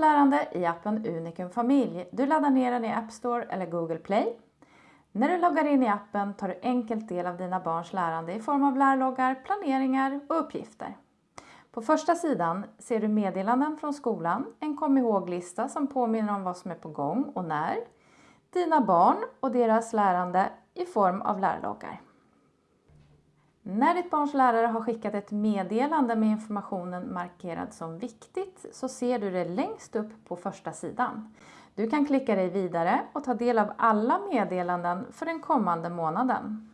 lärande i appen Unikum Familj. Du laddar ner den i App Store eller Google Play. När du loggar in i appen tar du enkelt del av dina barns lärande i form av lärloggar, planeringar och uppgifter. På första sidan ser du meddelanden från skolan, en kom ihåg-lista som påminner om vad som är på gång och när, dina barn och deras lärande i form av lärloggar. När ditt barns lärare har skickat ett meddelande med informationen markerad som viktigt så ser du det längst upp på första sidan. Du kan klicka dig vidare och ta del av alla meddelanden för den kommande månaden.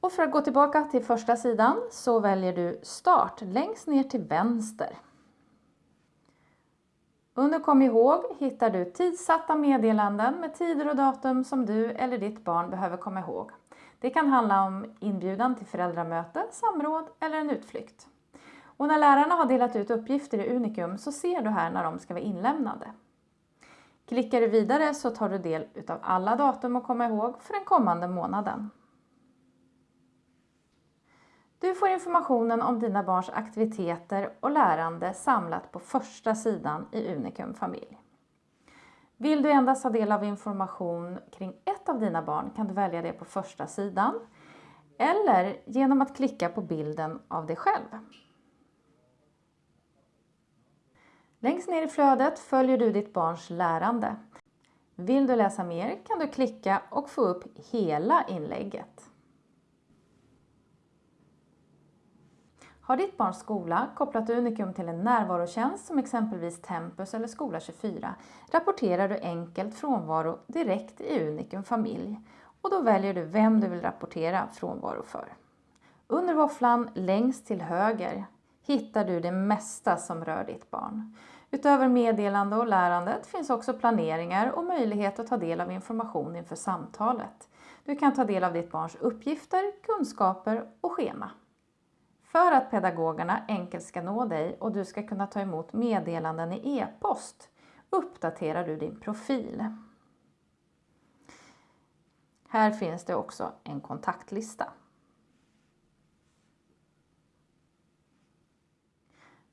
Och för att gå tillbaka till första sidan så väljer du Start längst ner till vänster. Under Kom ihåg hittar du tidsatta meddelanden med tider och datum som du eller ditt barn behöver komma ihåg. Det kan handla om inbjudan till föräldramöte, samråd eller en utflykt. Och när lärarna har delat ut uppgifter i Unikum så ser du här när de ska vara inlämnade. Klickar du vidare så tar du del av alla datum att komma ihåg för den kommande månaden. Du får informationen om dina barns aktiviteter och lärande samlat på första sidan i Unikum familj. Vill du endast ha del av information kring ett av dina barn kan du välja det på första sidan eller genom att klicka på bilden av dig själv. Längst ner i flödet följer du ditt barns lärande. Vill du läsa mer kan du klicka och få upp hela inlägget. Har ditt barns skola kopplat Unikum till en närvarotjänst som exempelvis Tempus eller Skola 24 rapporterar du enkelt frånvaro direkt i Unikum familj och då väljer du vem du vill rapportera frånvaro för. Under våfflan längst till höger hittar du det mesta som rör ditt barn. Utöver meddelande och lärandet finns också planeringar och möjlighet att ta del av information inför samtalet. Du kan ta del av ditt barns uppgifter, kunskaper och schema. För att pedagogerna enkelt ska nå dig och du ska kunna ta emot meddelanden i e-post uppdaterar du din profil. Här finns det också en kontaktlista.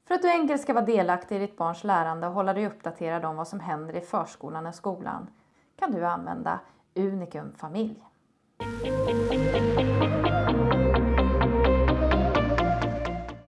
För att du enkelt ska vara delaktig i ditt barns lärande och hålla dig uppdaterad om vad som händer i förskolan och skolan kan du använda Unikum familj.